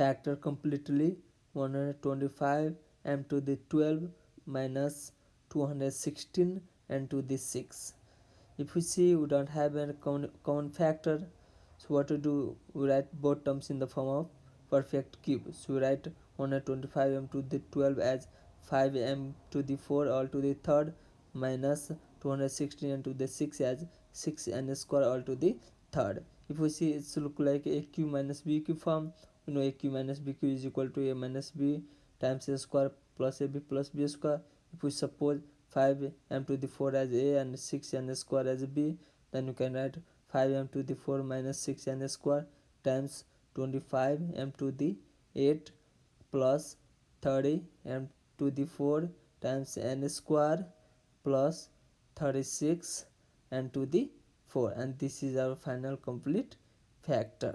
factor completely 125 m to the 12 minus 216 and to the 6 if we see we don't have a common, common factor. So what to do? We write both terms in the form of perfect cube. So we write 125 m to the 12 as 5 m to the 4 all to the third minus 216 and to the 6 as 6 n square all to the third. If we see it's look like a q minus b q form we know a q minus b q is equal to a minus b times a square plus a b plus b square. If we suppose 5 m to the 4 as a and 6 n square as b then you can write 5 m to the 4 minus 6 n square times 25 m to the 8 plus 30 m to the 4 times n square plus 36 and to the 4 and this is our final complete factor